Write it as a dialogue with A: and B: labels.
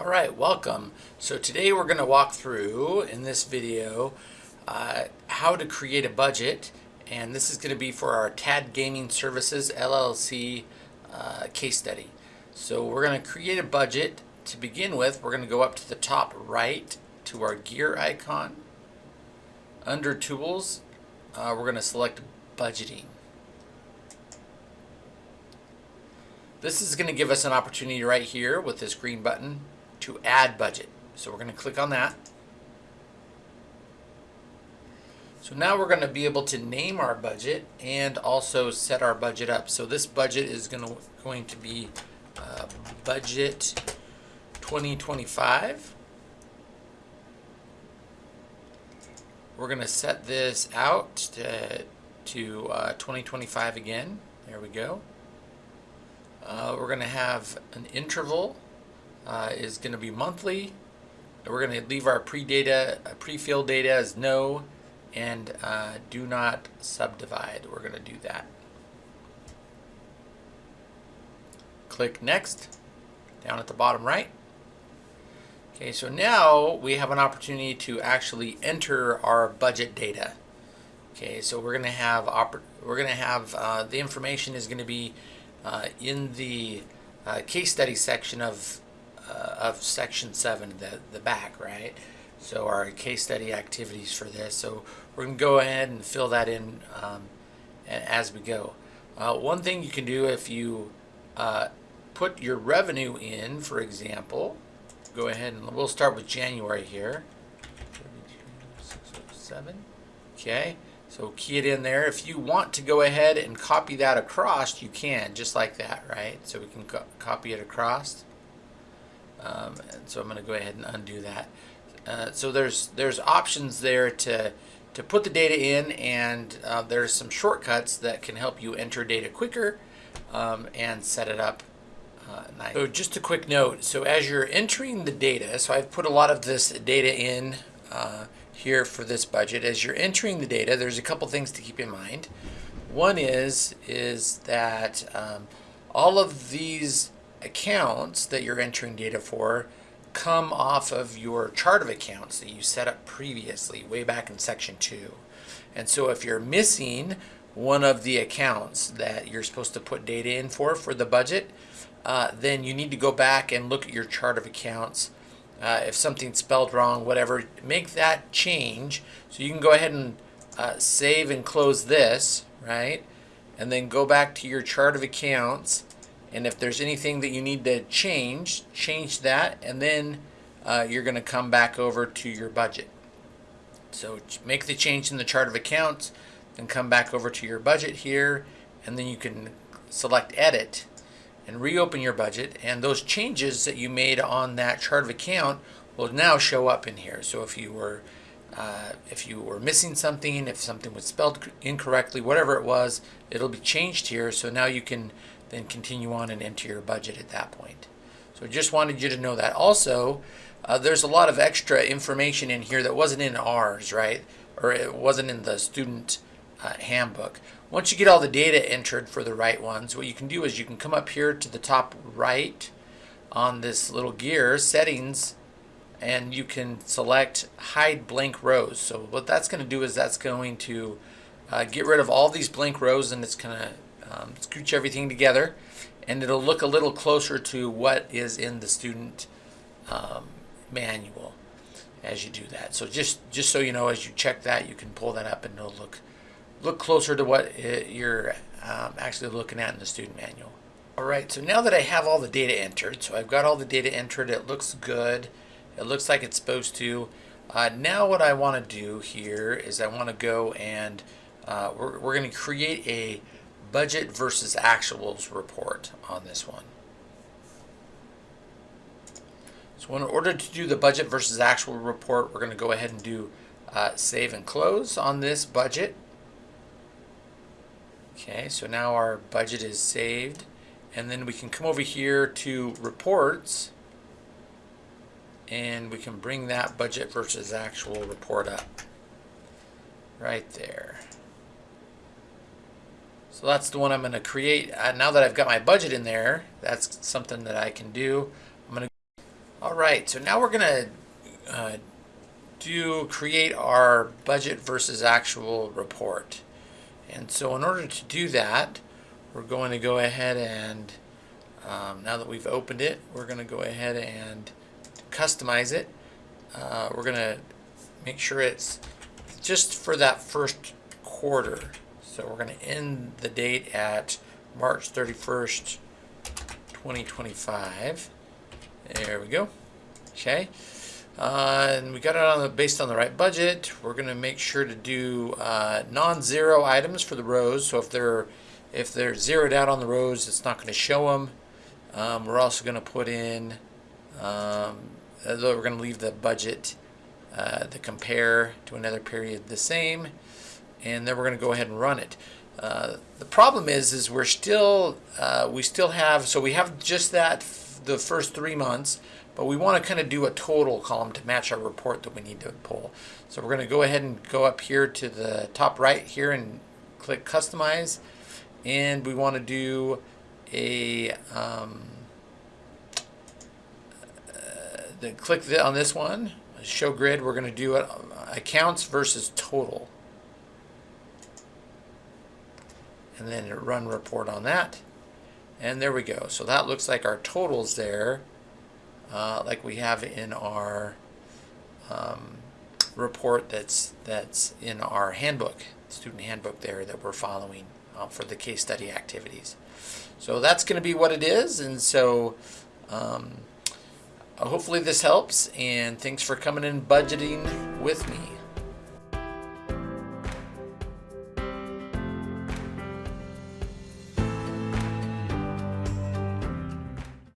A: All right, welcome. So today we're going to walk through in this video uh, how to create a budget and this is going to be for our TAD Gaming Services LLC uh, case study. So we're going to create a budget. To begin with, we're going to go up to the top right to our gear icon. Under Tools, uh, we're going to select Budgeting. This is going to give us an opportunity right here with this green button to add budget. So we're going to click on that. So now we're going to be able to name our budget and also set our budget up. So this budget is going to, going to be uh, budget 2025. We're going to set this out to, to uh, 2025 again. There we go. Uh, we're going to have an interval uh, is going to be monthly. We're going to leave our pre-data, uh, pre-fill data as no, and uh, do not subdivide. We're going to do that. Click next, down at the bottom right. Okay, so now we have an opportunity to actually enter our budget data. Okay, so we're going to have we're going to have uh, the information is going to be uh, in the uh, case study section of uh, of section 7 the the back right so our case study activities for this so we're gonna go ahead and fill that in um, as we go uh, one thing you can do if you uh, put your revenue in for example go ahead and we'll start with January here 32,607 okay so key it in there. If you want to go ahead and copy that across, you can, just like that, right? So we can co copy it across. Um, and so I'm going to go ahead and undo that. Uh, so there's there's options there to to put the data in, and uh, there's some shortcuts that can help you enter data quicker um, and set it up uh, nice. So just a quick note. So as you're entering the data, so I've put a lot of this data in uh, here for this budget. As you're entering the data, there's a couple things to keep in mind. One is, is that um, all of these accounts that you're entering data for come off of your chart of accounts that you set up previously, way back in section two. And so if you're missing one of the accounts that you're supposed to put data in for, for the budget, uh, then you need to go back and look at your chart of accounts uh, if something's spelled wrong, whatever, make that change. So you can go ahead and uh, save and close this, right? And then go back to your chart of accounts. And if there's anything that you need to change, change that. And then uh, you're going to come back over to your budget. So make the change in the chart of accounts, then come back over to your budget here, and then you can select edit and reopen your budget and those changes that you made on that chart of account will now show up in here. So if you were uh, if you were missing something, if something was spelled incorrectly, whatever it was, it'll be changed here. So now you can then continue on and enter your budget at that point. So I just wanted you to know that. Also, uh, there's a lot of extra information in here that wasn't in ours, right? Or it wasn't in the student uh, handbook. Once you get all the data entered for the right ones, what you can do is you can come up here to the top right on this little gear, settings, and you can select hide blank rows. So what that's going to do is that's going to uh, get rid of all these blank rows and it's going to um, scooch everything together and it'll look a little closer to what is in the student um, manual as you do that. So just, just so you know, as you check that, you can pull that up and it'll look look closer to what you're um, actually looking at in the student manual. All right, so now that I have all the data entered, so I've got all the data entered, it looks good, it looks like it's supposed to. Uh, now what I want to do here is I want to go and uh, we're, we're going to create a budget versus actuals report on this one. So in order to do the budget versus actual report, we're going to go ahead and do uh, save and close on this budget. Okay, so now our budget is saved. And then we can come over here to reports and we can bring that budget versus actual report up right there. So that's the one I'm going to create. Uh, now that I've got my budget in there, that's something that I can do. I'm going to All right, so now we're gonna uh, do create our budget versus actual report. And so in order to do that, we're going to go ahead and, um, now that we've opened it, we're going to go ahead and customize it. Uh, we're going to make sure it's just for that first quarter. So we're going to end the date at March 31st, 2025. There we go. Okay. Uh, and we got it on the, based on the right budget. We're going to make sure to do uh, non-zero items for the rows. So if they're if they're zeroed out on the rows, it's not going to show them. Um, we're also going to put in, um, although we're going to leave the budget, uh, the compare to another period the same, and then we're going to go ahead and run it. Uh, the problem is, is we're still, uh, we still have, so we have just that, the first three months, but we want to kind of do a total column to match our report that we need to pull. So we're going to go ahead and go up here to the top right here and click customize and we want to do a um, uh, then click the, on this one show grid we're going to do it accounts versus total and then run report on that and there we go so that looks like our totals there uh, like we have in our um, report that's that's in our handbook student handbook there that we're following uh, for the case study activities. So that's going to be what it is, and so um, hopefully this helps, and thanks for coming in budgeting with me.